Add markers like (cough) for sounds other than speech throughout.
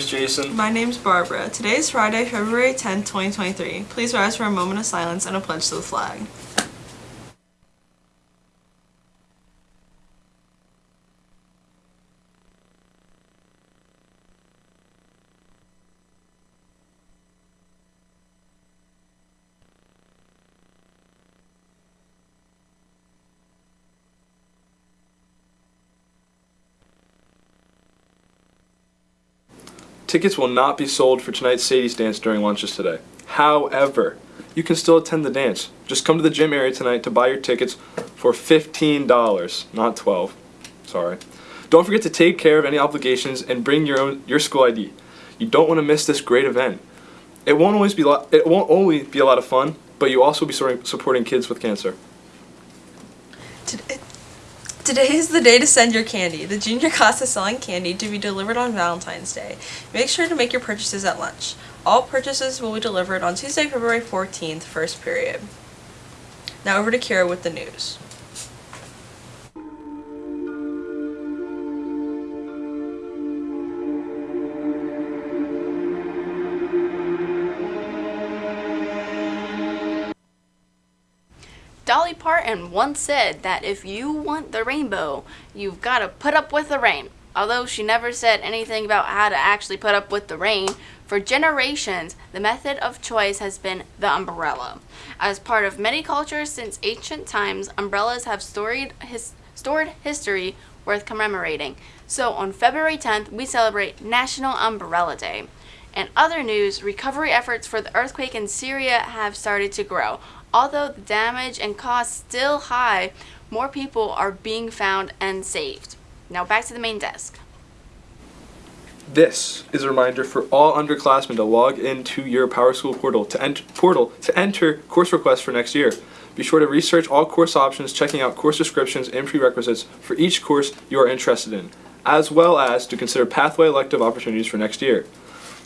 name's Jason. My name's Barbara. Today is Friday, February 10th, 2023. Please rise for a moment of silence and a pledge to the flag. Tickets will not be sold for tonight's Sadie's dance during lunches today. However, you can still attend the dance. Just come to the gym area tonight to buy your tickets for $15, not 12. Sorry. Don't forget to take care of any obligations and bring your own your school ID. You don't want to miss this great event. It won't always be it won't only be a lot of fun, but you also will be supporting kids with cancer. Today, today is the day to send your candy. The junior class is selling candy to be delivered on Valentine's Day. Make sure to make your purchases at lunch. All purchases will be delivered on Tuesday, February 14th, first period. Now over to Kira with the news. Parton once said that if you want the rainbow, you've got to put up with the rain. Although she never said anything about how to actually put up with the rain, for generations, the method of choice has been the umbrella. As part of many cultures since ancient times, umbrellas have storied his, stored history worth commemorating. So on February 10th, we celebrate National Umbrella Day. In other news, recovery efforts for the earthquake in Syria have started to grow. Although the damage and cost still high, more people are being found and saved. Now back to the main desk. This is a reminder for all underclassmen to log into your PowerSchool portal to enter portal to enter course requests for next year. Be sure to research all course options, checking out course descriptions and prerequisites for each course you are interested in, as well as to consider pathway elective opportunities for next year.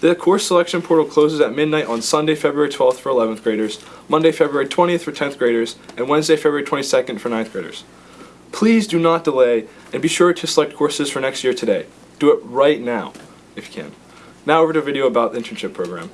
The course selection portal closes at midnight on Sunday, February 12th for 11th graders, Monday, February 20th for 10th graders, and Wednesday, February 22nd for 9th graders. Please do not delay and be sure to select courses for next year today. Do it right now if you can. Now over to a video about the internship program.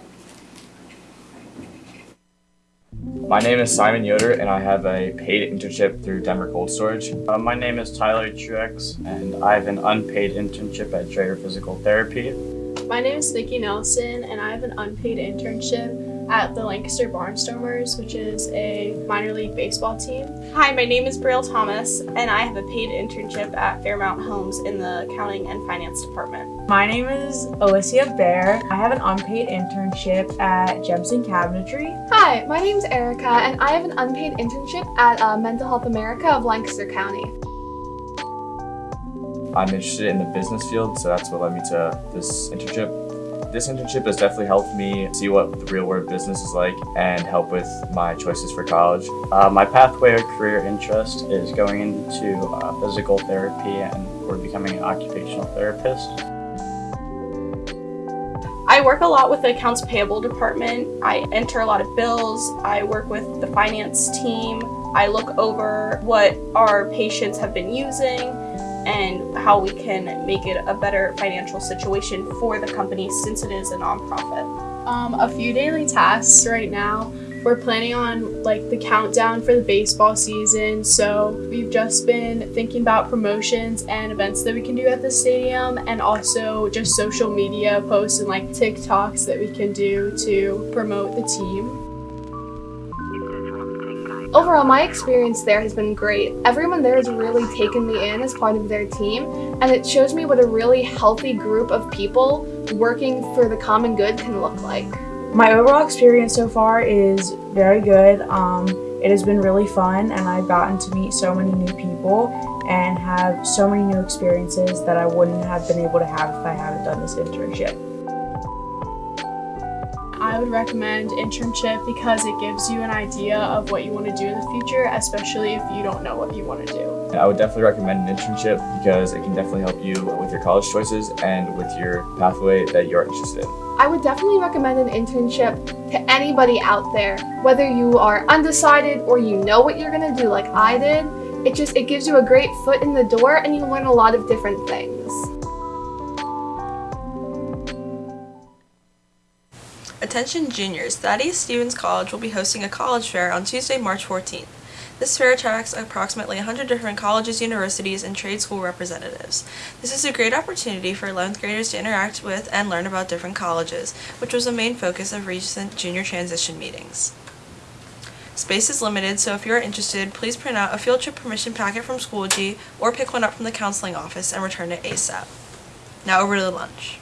My name is Simon Yoder, and I have a paid internship through Denver Cold Storage. Uh, my name is Tyler Truex, and I have an unpaid internship at Dreyer Physical Therapy. My name is Nikki Nelson, and I have an unpaid internship at the Lancaster Barnstormers, which is a minor league baseball team. Hi, my name is Braille Thomas, and I have a paid internship at Fairmount Homes in the accounting and finance department. My name is Alicia Bear. I have an unpaid internship at Jemison Cabinetry. Hi, my name is Erica, and I have an unpaid internship at uh, Mental Health America of Lancaster County. I'm interested in the business field, so that's what led me to this internship. This internship has definitely helped me see what the real world business is like and help with my choices for college. Uh, my pathway or career interest is going into uh, physical therapy and or becoming an occupational therapist. I work a lot with the accounts payable department. I enter a lot of bills. I work with the finance team. I look over what our patients have been using and how we can make it a better financial situation for the company since it is a nonprofit. Um, a few daily tasks right now. We're planning on like the countdown for the baseball season, so we've just been thinking about promotions and events that we can do at the stadium, and also just social media posts and like TikToks that we can do to promote the team. Overall, my experience there has been great. Everyone there has really taken me in as part of their team, and it shows me what a really healthy group of people working for the common good can look like. My overall experience so far is very good. Um, it has been really fun, and I've gotten to meet so many new people and have so many new experiences that I wouldn't have been able to have if I hadn't done this internship. I would recommend internship because it gives you an idea of what you want to do in the future, especially if you don't know what you want to do. I would definitely recommend an internship because it can definitely help you with your college choices and with your pathway that you're interested in. I would definitely recommend an internship to anybody out there, whether you are undecided or you know what you're going to do like I did. It just it gives you a great foot in the door and you learn a lot of different things. Attention juniors, Thaddeus Stevens College will be hosting a college fair on Tuesday, March 14th. This fair attracts approximately 100 different colleges, universities, and trade school representatives. This is a great opportunity for 11th graders to interact with and learn about different colleges, which was a main focus of recent junior transition meetings. Space is limited, so if you are interested, please print out a field trip permission packet from Schoology or pick one up from the counseling office and return it ASAP. Now over to the lunch.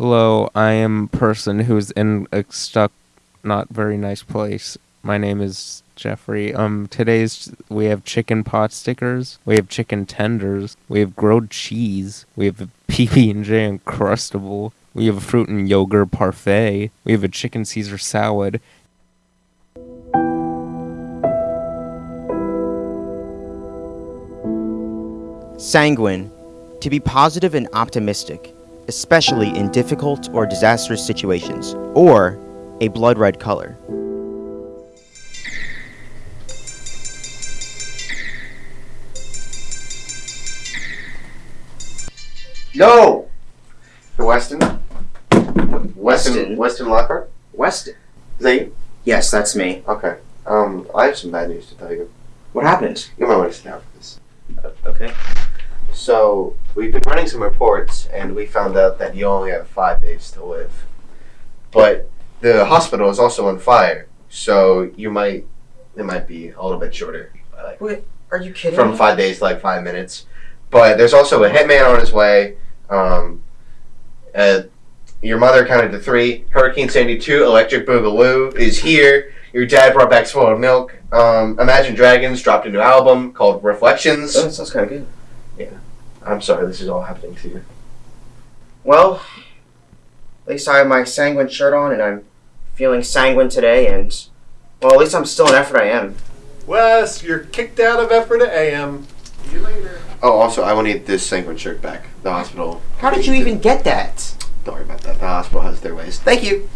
Hello, I am a person who's in a stuck, not very nice place. My name is Jeffrey. Um, today's we have chicken pot stickers, we have chicken tenders, we have grilled cheese, we have a (laughs) PB and J uncrustable, we have a fruit and yogurt parfait, we have a chicken Caesar salad. Sanguine. To be positive and optimistic, especially in difficult or disastrous situations, or a blood red color. No! The Weston? Weston? Weston? Weston Lockhart? Weston. Is that you? Yes, that's me. Okay. Um, I have some bad news to tell you. What happened? You might want to sit down for this. Okay. So, we've been running some reports, and we found out that you only have five days to live. But the hospital is also on fire, so you might, it might be a little bit shorter. Like, Wait, are you kidding from me? five days to like five minutes. But there's also a hitman on his way. Um, uh, your mother counted to three. Hurricane Sandy 2, Electric Boogaloo is here. Your dad brought back spoiled milk. Um, Imagine Dragons dropped a new album called Reflections. Oh, that sounds kind of good. I'm sorry, this is all happening to you. Well, at least I have my sanguine shirt on, and I'm feeling sanguine today, and well, at least I'm still an effort. I am. Wes, you're kicked out of Ephrata AM. See you later. Oh, also, I will need this sanguine shirt back. The hospital. How did you even get that? Don't worry about that. The hospital has their ways. Thank you. Thank you.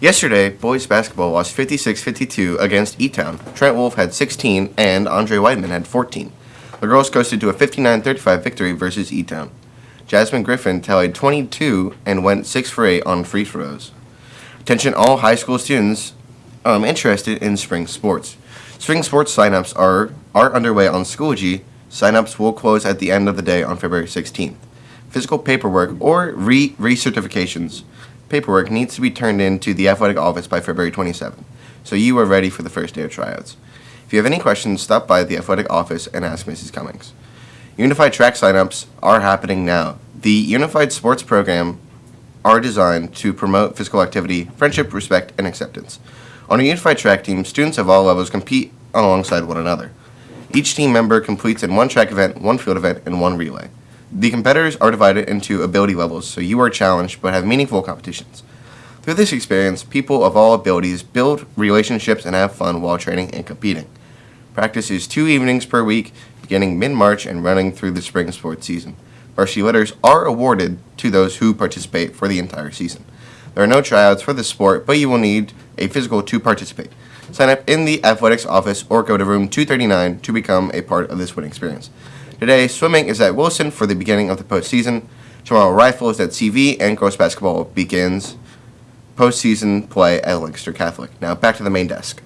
Yesterday, boys basketball lost 56-52 against E-Town. Trent Wolf had 16 and Andre Weidman had 14. The girls coasted to a 59-35 victory versus E-Town. Jasmine Griffin tallied 22 and went 6 for 8 on free throws. Attention all high school students um, interested in spring sports. Spring sports signups are, are underway on Schoology. Signups will close at the end of the day on February 16th. Physical paperwork or re recertifications paperwork needs to be turned in to the athletic office by February 27th, so you are ready for the first day of tryouts. If you have any questions, stop by the athletic office and ask Mrs. Cummings. Unified track signups are happening now. The Unified Sports Program are designed to promote physical activity, friendship, respect, and acceptance. On a unified track team, students of all levels compete alongside one another. Each team member completes in one track event, one field event, and one relay. The competitors are divided into ability levels, so you are challenged but have meaningful competitions. Through this experience, people of all abilities build relationships and have fun while training and competing. Practice is two evenings per week, beginning mid-March and running through the spring sports season. Varsity letters are awarded to those who participate for the entire season. There are no tryouts for this sport, but you will need a physical to participate. Sign up in the athletics office or go to room 239 to become a part of this winning experience. Today, swimming is at Wilson for the beginning of the postseason. Tomorrow, rifle is at CV, and girls basketball begins postseason play at Lancaster Catholic. Now, back to the main desk.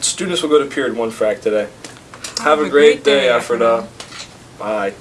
Students will go to period one frac today. Have, a, great, day, Ephrata. Bye.